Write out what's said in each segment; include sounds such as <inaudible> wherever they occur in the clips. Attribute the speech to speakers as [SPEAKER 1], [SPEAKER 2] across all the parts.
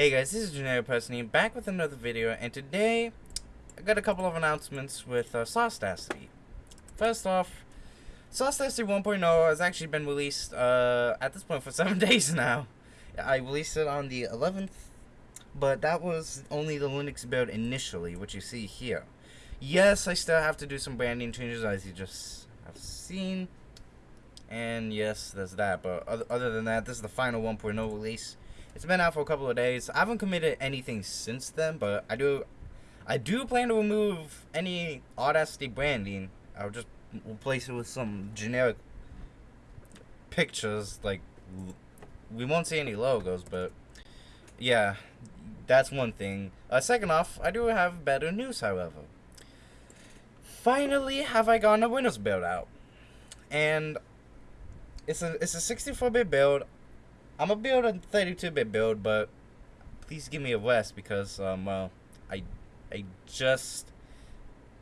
[SPEAKER 1] Hey guys, this is Generic Personally back with another video, and today I got a couple of announcements with uh. First off, Saucedacity 1.0 has actually been released uh, at this point for <laughs> 7 days now. I released it on the 11th, but that was only the Linux build initially, which you see here. Yes, I still have to do some branding changes as you just have seen, and yes, there's that, but other than that, this is the final 1.0 release. It's been out for a couple of days. I haven't committed anything since then, but I do I do plan to remove any Audacity branding. I'll just replace it with some generic pictures. Like, we won't see any logos, but yeah, that's one thing. Uh, second off, I do have better news, however. Finally, have I gotten a Windows build out, and it's a it's a 64-bit build. I'm gonna build a 32-bit build, but please give me a rest because um well, I I just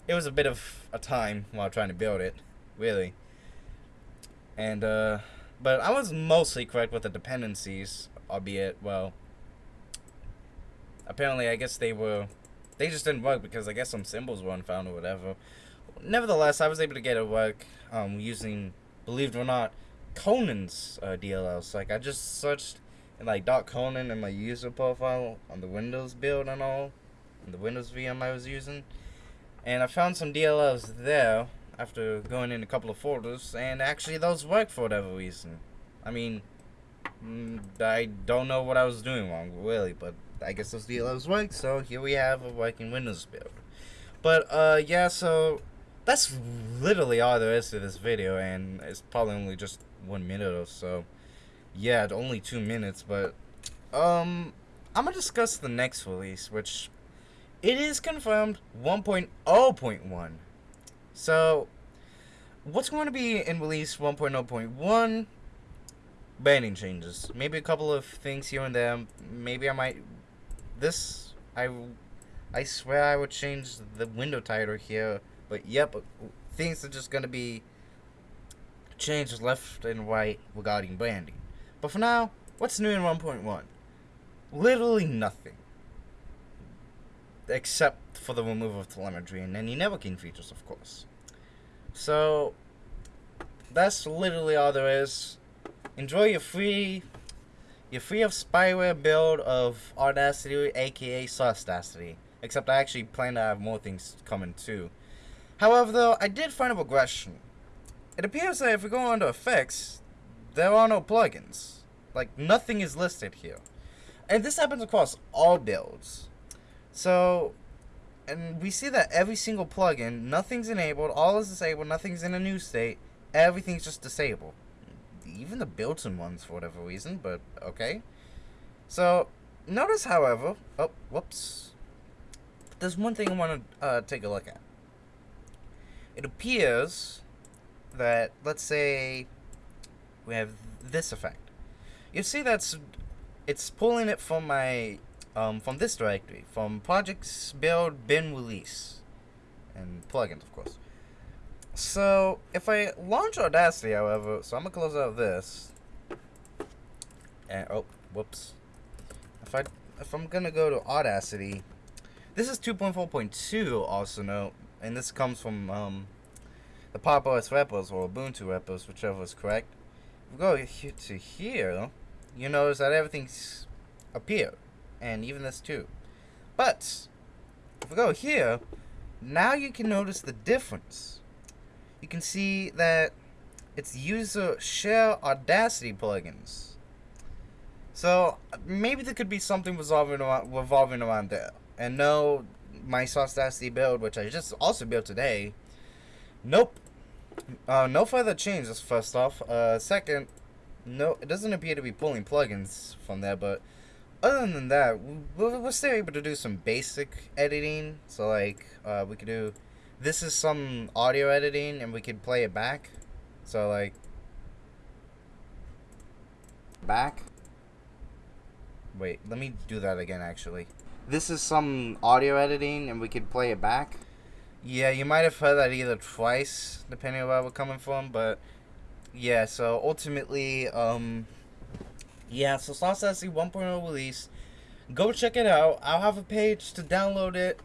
[SPEAKER 1] it was a bit of a time while trying to build it, really. And uh but I was mostly correct with the dependencies, albeit well apparently I guess they were they just didn't work because I guess some symbols weren't found or whatever. Nevertheless, I was able to get it work um using believe it or not Conan's uh, DLLs. Like I just searched in like dot Conan in my user profile on the Windows build and all, and the Windows VM I was using, and I found some DLLs there after going in a couple of folders, and actually those work for whatever reason. I mean, mm, I don't know what I was doing wrong really, but I guess those DLLs work. So here we have a working Windows build. But uh, yeah, so that's literally all there is to this video, and it's probably only just one minute or so. Yeah, only two minutes, but um, I'm gonna discuss the next release, which it is confirmed 1.0.1. So, what's going to be in release 1.0.1? Banning changes, maybe a couple of things here and there. Maybe I might this I I swear I would change the window title here, but yep, things are just gonna be changes left and right regarding branding. But for now, what's new in 1.1? Literally nothing. Except for the removal of telemetry and any networking features, of course. So, that's literally all there is. Enjoy your free your free of spyware build of Audacity, aka Saucedacity. Except I actually plan to have more things coming too. However, though, I did find a regression. It appears that if we go under effects, there are no plugins. Like, nothing is listed here. And this happens across all builds. So, and we see that every single plugin, nothing's enabled, all is disabled, nothing's in a new state, everything's just disabled. Even the built-in ones for whatever reason, but okay. So, notice, however, oh, whoops. There's one thing I want to uh, take a look at. It appears that, let's say, we have this effect. You see that's, it's pulling it from my, um, from this directory, from projects build bin release, and plugins, of course. So, if I launch Audacity, however, so I'm gonna close out this, and, oh, whoops. If I, if I'm gonna go to Audacity, this is 2.4.2 also note, and this comes from, um, the Pop OS repos or Ubuntu repos, whichever is correct. If we go to here, you notice that everything's appeared, and even this too. But if we go here, now you can notice the difference. You can see that it's user share Audacity plugins. So maybe there could be something revolving around, revolving around there. And no, my Saucedacity build, which I just also built today, nope, uh, no further changes, first off. Uh, second, no, it doesn't appear to be pulling plugins from there, but other than that, we're, we're still able to do some basic editing. So, like, uh, we could do, this is some audio editing, and we could play it back. So, like, back. Wait, let me do that again, actually. This is some audio editing, and we could play it back. Yeah, you might have heard that either twice, depending on where we're coming from, but yeah, so ultimately, um, yeah, so Saucedacity 1.0 release, go check it out. I'll have a page to download it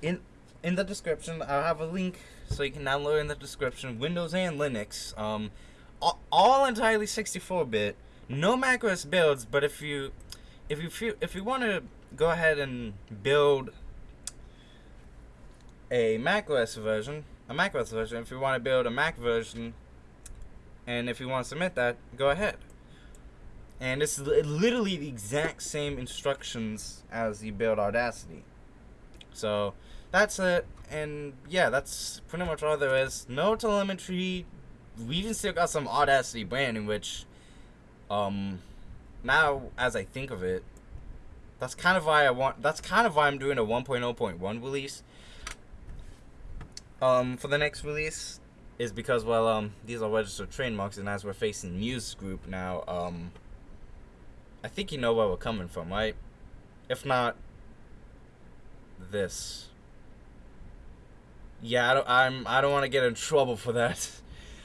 [SPEAKER 1] in in the description. I'll have a link so you can download in the description. Windows and Linux. Um, all, all entirely 64-bit. No macOS builds, but if you if you if you want to go ahead and build a macOS version, a macOS version, if you want to build a Mac version, and if you want to submit that, go ahead. And it's literally the exact same instructions as you build Audacity. So that's it. And yeah, that's pretty much all there is. No telemetry. We even still got some Audacity branding, which um now as I think of it, that's kind of why I want that's kind of why I'm doing a 1.0.1 release. Um for the next release is because well um these are registered trademarks and as we're facing Muse group now, um I think you know where we're coming from, right? If not this. Yeah, I don't I'm I don't want to get in trouble for that. <laughs>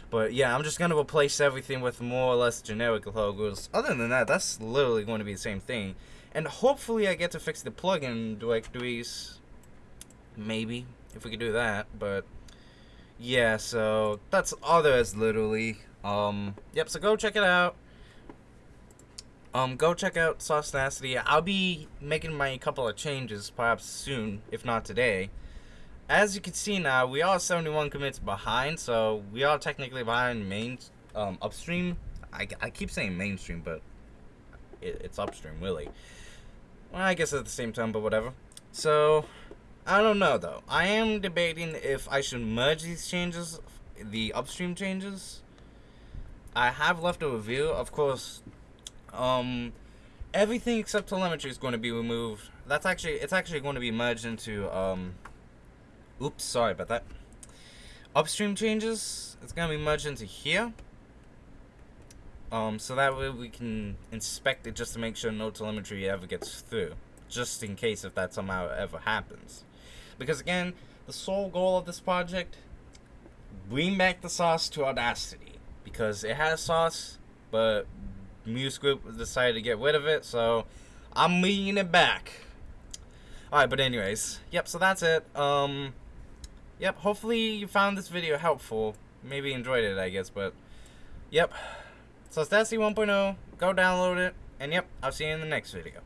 [SPEAKER 1] But yeah, I'm just going to replace everything with more or less generic logos. Other than that, that's literally going to be the same thing. And hopefully I get to fix the plugin directories. Maybe, if we could do that. But yeah, so that's all there is literally. Um, yep, so go check it out. Um, go check out Saucedacity. I'll be making my couple of changes perhaps soon, if not today as you can see now, we are 71 commits behind, so we are technically behind main um, upstream. I, I keep saying mainstream, but it, it's upstream, really. Well, I guess at the same time, but whatever. So, I don't know, though. I am debating if I should merge these changes, the upstream changes. I have left a review. Of course, um, everything except telemetry is going to be removed. That's actually, it's actually going to be merged into, um, Oops, sorry about that. Upstream changes, it's going to be merged into here. Um, so that way we can inspect it just to make sure no telemetry ever gets through. Just in case if that somehow ever happens. Because again, the sole goal of this project, bring back the sauce to Audacity. Because it has sauce, but Muse Group decided to get rid of it, so I'm bringing it back. Alright, but anyways, yep, so that's it. Um, yep, hopefully you found this video helpful. Maybe enjoyed it, I guess, but yep. Saucedacity 1.0. Go download it. And yep, I'll see you in the next video.